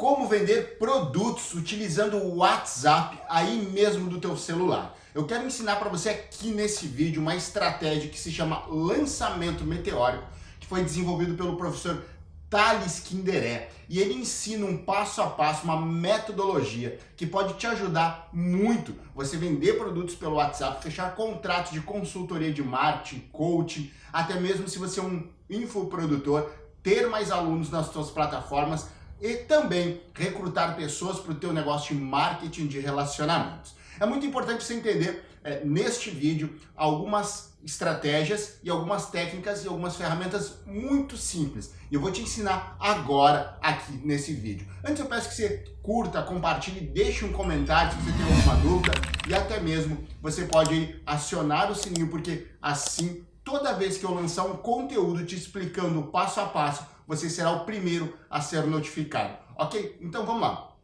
como vender produtos utilizando o WhatsApp aí mesmo do teu celular. Eu quero ensinar para você aqui nesse vídeo uma estratégia que se chama lançamento meteórico, que foi desenvolvido pelo professor Thales Kinderé. E ele ensina um passo a passo, uma metodologia que pode te ajudar muito você vender produtos pelo WhatsApp, fechar contratos de consultoria de marketing, coaching, até mesmo se você é um infoprodutor, ter mais alunos nas suas plataformas e também recrutar pessoas para o teu negócio de marketing de relacionamentos. É muito importante você entender é, neste vídeo algumas estratégias e algumas técnicas e algumas ferramentas muito simples. E eu vou te ensinar agora aqui nesse vídeo. Antes eu peço que você curta, compartilhe, deixe um comentário se você tem alguma dúvida e até mesmo você pode acionar o sininho porque assim toda vez que eu lançar um conteúdo te explicando passo a passo você será o primeiro a ser notificado, ok? Então vamos lá.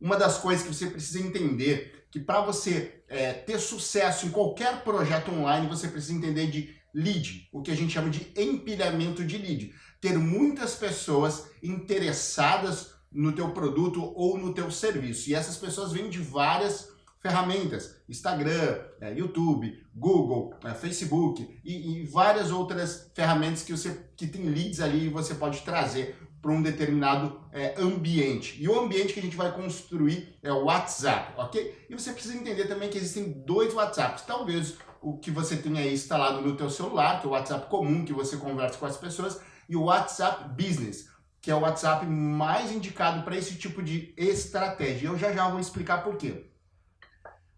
Uma das coisas que você precisa entender que para você é, ter sucesso em qualquer projeto online, você precisa entender de lead, o que a gente chama de empilhamento de lead. Ter muitas pessoas interessadas no teu produto ou no teu serviço. E essas pessoas vêm de várias ferramentas, Instagram, é, YouTube, Google, é, Facebook e, e, várias outras ferramentas que você que tem leads ali e você pode trazer para um determinado é, ambiente. E o ambiente que a gente vai construir é o WhatsApp, ok? E você precisa entender também que existem dois WhatsApps. Talvez o que você tenha aí instalado no teu celular, que é o WhatsApp comum, que você conversa com as pessoas, e o WhatsApp Business, que é o WhatsApp mais indicado para esse tipo de estratégia. Eu já já vou explicar por quê.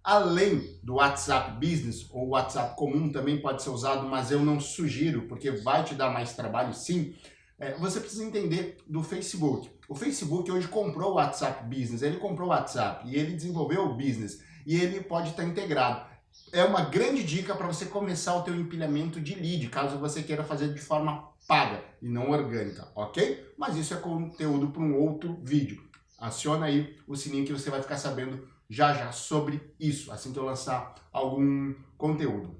Além do WhatsApp Business, ou WhatsApp comum também pode ser usado, mas eu não sugiro, porque vai te dar mais trabalho sim, é, você precisa entender do Facebook. O Facebook hoje comprou o WhatsApp Business, ele comprou o WhatsApp e ele desenvolveu o Business e ele pode estar integrado. É uma grande dica para você começar o teu empilhamento de lead, caso você queira fazer de forma paga e não orgânica, ok? Mas isso é conteúdo para um outro vídeo. Aciona aí o sininho que você vai ficar sabendo já já sobre isso, assim que eu lançar algum conteúdo.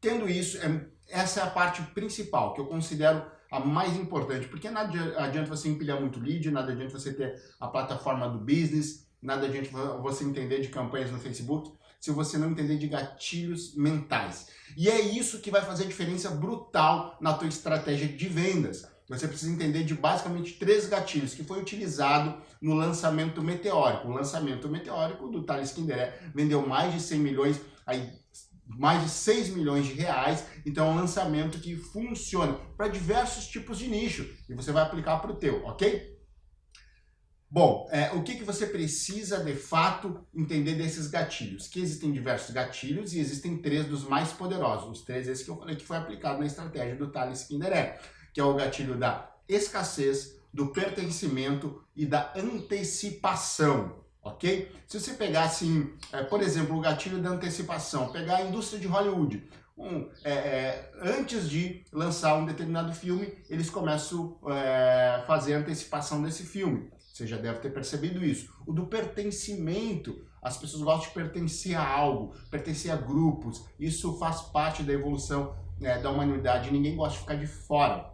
Tendo isso, é, essa é a parte principal, que eu considero a mais importante, porque nada adianta você empilhar muito lead, nada adianta você ter a plataforma do business, nada adianta você entender de campanhas no Facebook, se você não entender de gatilhos mentais. E é isso que vai fazer diferença brutal na tua estratégia de vendas você precisa entender de basicamente três gatilhos que foi utilizado no lançamento meteórico. O lançamento meteórico do Thales Kinderé vendeu mais de 100 milhões, aí mais de 6 milhões de reais, então é um lançamento que funciona para diversos tipos de nicho e você vai aplicar para o teu, ok? Bom, é, o que, que você precisa de fato entender desses gatilhos? Que existem diversos gatilhos e existem três dos mais poderosos, os três esses que eu falei que foi aplicado na estratégia do Thales Kinderé que é o gatilho da escassez, do pertencimento e da antecipação, ok? Se você pegar assim, é, por exemplo, o gatilho da antecipação, pegar a indústria de Hollywood, um, é, é, antes de lançar um determinado filme, eles começam a é, fazer a antecipação desse filme. Você já deve ter percebido isso. O do pertencimento, as pessoas gostam de pertencer a algo, pertencer a grupos. Isso faz parte da evolução é, da humanidade. Ninguém gosta de ficar de fora.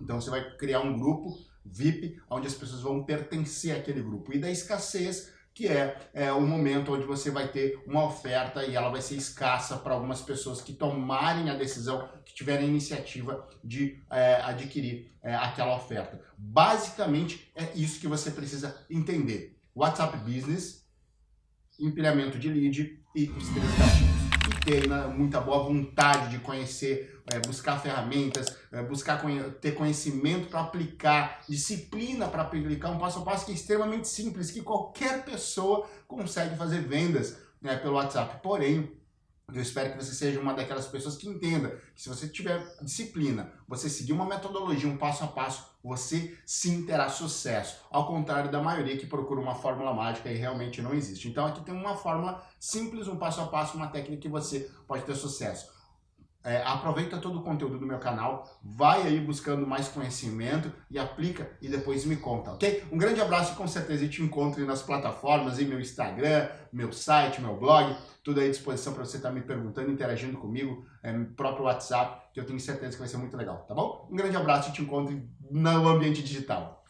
Então você vai criar um grupo VIP, onde as pessoas vão pertencer àquele grupo. E da escassez, que é, é o momento onde você vai ter uma oferta e ela vai ser escassa para algumas pessoas que tomarem a decisão, que tiverem a iniciativa de é, adquirir é, aquela oferta. Basicamente, é isso que você precisa entender. WhatsApp Business, empilhamento de lead e gatilhos ter né, muita boa vontade de conhecer, é, buscar ferramentas, é, buscar ter conhecimento para aplicar, disciplina para aplicar um passo a passo que é extremamente simples, que qualquer pessoa consegue fazer vendas né, pelo WhatsApp. Porém, eu espero que você seja uma daquelas pessoas que entenda que se você tiver disciplina, você seguir uma metodologia, um passo a passo, você sim terá sucesso. Ao contrário da maioria que procura uma fórmula mágica e realmente não existe. Então aqui tem uma fórmula simples, um passo a passo, uma técnica que você pode ter sucesso. É, aproveita todo o conteúdo do meu canal, vai aí buscando mais conhecimento e aplica e depois me conta, ok? Um grande abraço e com certeza te encontro nas plataformas, em meu Instagram, meu site, meu blog, tudo aí à disposição para você estar tá me perguntando, interagindo comigo, é, próprio WhatsApp, que eu tenho certeza que vai ser muito legal, tá bom? Um grande abraço e te encontro no ambiente digital.